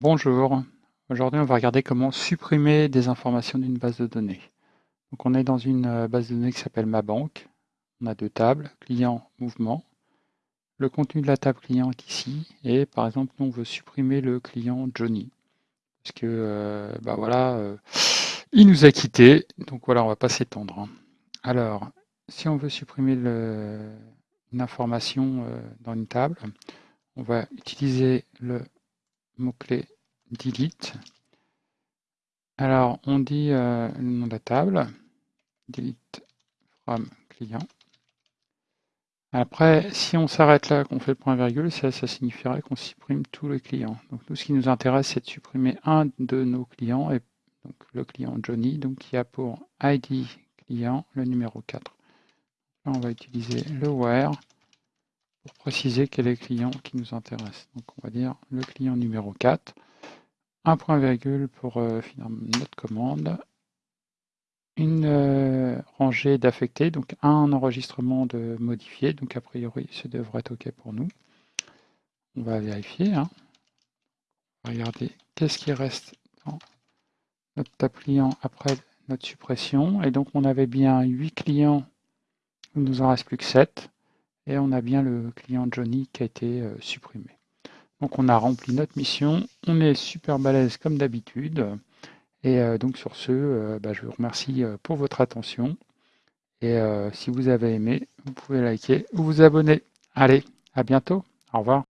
Bonjour, aujourd'hui on va regarder comment supprimer des informations d'une base de données. Donc on est dans une euh, base de données qui s'appelle ma banque. On a deux tables, client, mouvement. Le contenu de la table client est ici et par exemple nous on veut supprimer le client Johnny parce que euh, bah voilà, euh, il nous a quitté donc voilà on va pas s'étendre. Hein. Alors si on veut supprimer une information dans une table, on va utiliser le mot-clé delete. Alors, on dit euh, le nom de la table, delete from client. Après, si on s'arrête là, qu'on fait le point virgule, ça, signifierait qu'on supprime tous les clients. Donc, nous, ce qui nous intéresse, c'est de supprimer un de nos clients, et donc le client Johnny, donc qui a pour ID client le numéro 4. Là, on va utiliser le where pour préciser quel est le client qui nous intéresse. Donc on va dire le client numéro 4, un point virgule pour euh, notre commande, une euh, rangée d'affectés, donc un enregistrement de modifié, donc a priori ce devrait être OK pour nous. On va vérifier. Hein. Regardez qu'est-ce qui reste dans notre table client après notre suppression. Et donc on avait bien 8 clients, il nous en reste plus que 7 et on a bien le client Johnny qui a été euh, supprimé. Donc on a rempli notre mission, on est super balèze comme d'habitude. Et euh, donc sur ce, euh, bah, je vous remercie pour votre attention. Et si vous avez aimé, vous pouvez liker ou vous abonner. Allez, à bientôt. Au revoir.